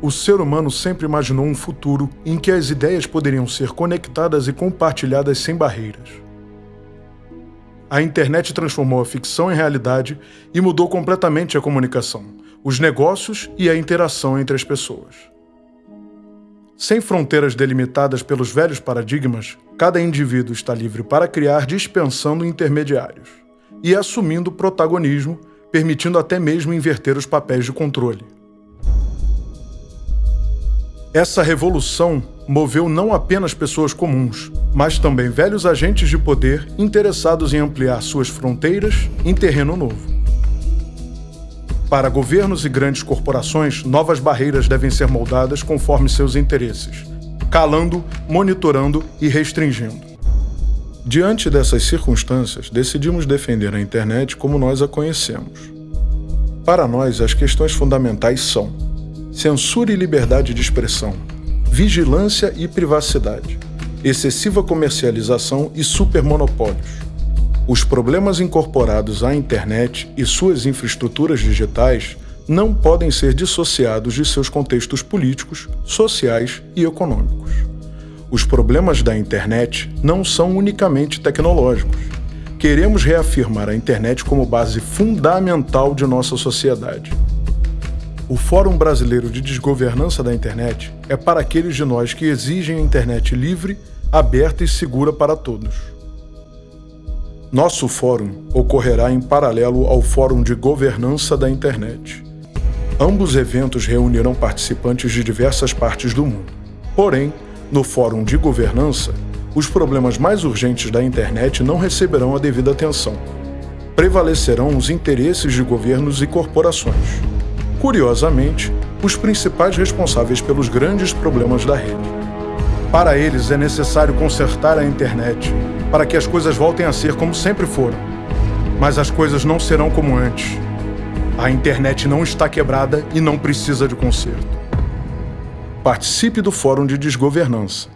O ser humano sempre imaginou um futuro em que as ideias poderiam ser conectadas e compartilhadas sem barreiras. A internet transformou a ficção em realidade e mudou completamente a comunicação, os negócios e a interação entre as pessoas. Sem fronteiras delimitadas pelos velhos paradigmas, cada indivíduo está livre para criar dispensando intermediários e assumindo protagonismo, permitindo até mesmo inverter os papéis de controle. Essa revolução moveu não apenas pessoas comuns, mas também velhos agentes de poder interessados em ampliar suas fronteiras em terreno novo. Para governos e grandes corporações, novas barreiras devem ser moldadas conforme seus interesses, calando, monitorando e restringindo. Diante dessas circunstâncias, decidimos defender a internet como nós a conhecemos. Para nós, as questões fundamentais são censura e liberdade de expressão, vigilância e privacidade, excessiva comercialização e supermonopólios. Os problemas incorporados à internet e suas infraestruturas digitais não podem ser dissociados de seus contextos políticos, sociais e econômicos. Os problemas da internet não são unicamente tecnológicos. Queremos reafirmar a internet como base fundamental de nossa sociedade. O Fórum Brasileiro de Desgovernança da Internet é para aqueles de nós que exigem a internet livre, aberta e segura para todos. Nosso fórum ocorrerá em paralelo ao Fórum de Governança da Internet. Ambos eventos reunirão participantes de diversas partes do mundo. Porém, no Fórum de Governança, os problemas mais urgentes da internet não receberão a devida atenção. Prevalecerão os interesses de governos e corporações. Curiosamente, os principais responsáveis pelos grandes problemas da rede. Para eles é necessário consertar a internet para que as coisas voltem a ser como sempre foram. Mas as coisas não serão como antes. A internet não está quebrada e não precisa de conserto. Participe do Fórum de Desgovernança.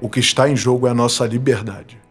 O que está em jogo é a nossa liberdade.